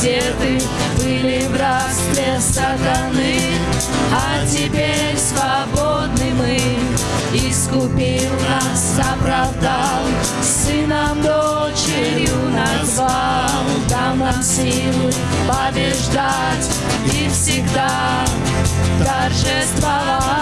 одеты были в рабстве сатаны, а теперь свободны мы. Искупил нас, оправдал, сыном, дочерью назвал, дал нам силы побеждать и всегда торжествовать.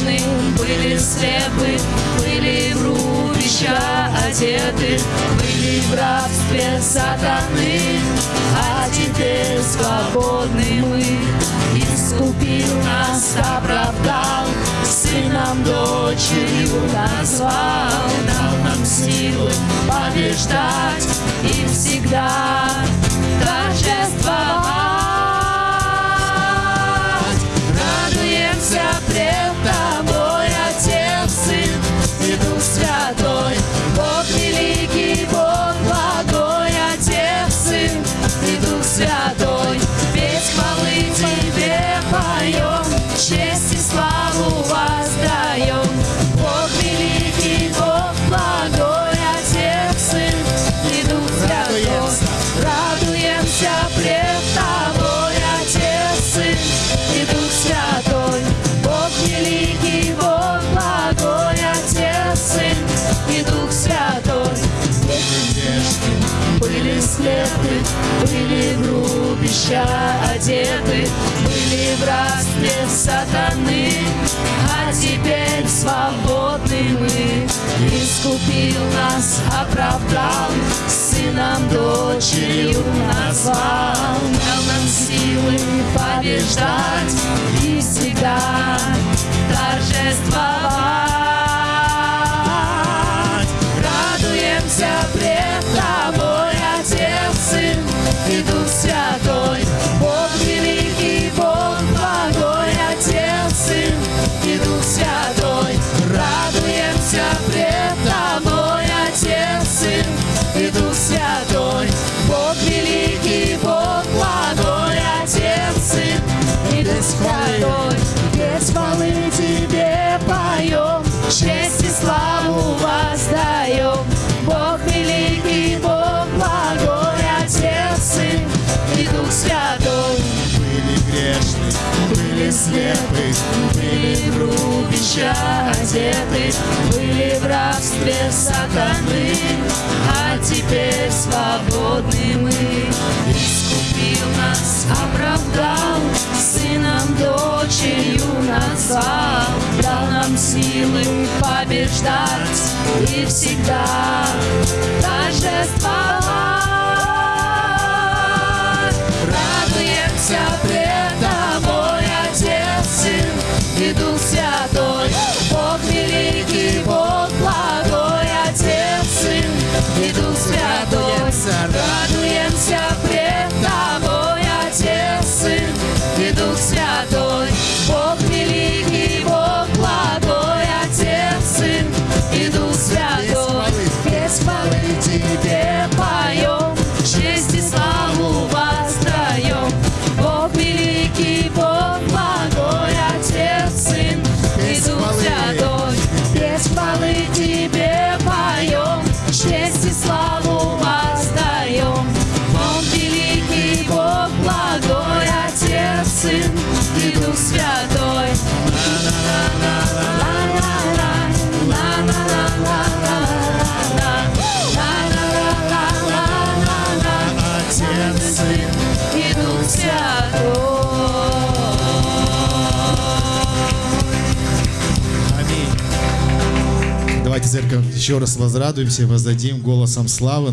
грешны, были слепы, были в рубища одеты, были в рабстве сатаны, а теперь свободны мы. Искупил нас, оправдал, сыном дочерью назвал, дал нам силы побеждать. были в рубища одеты, были в рабстве сатаны, а теперь свободны мы. Искупил нас, оправдал, сыном дочерью назвал, дал нам силы побеждать. слепы, были в грубища одеты, были в рабстве сатаны, а теперь свободны мы. Искупил нас, оправдал, сыном, дочерью назвал, дал нам силы побеждать и всегда. церковь еще раз возрадуемся, воздадим голосом славы.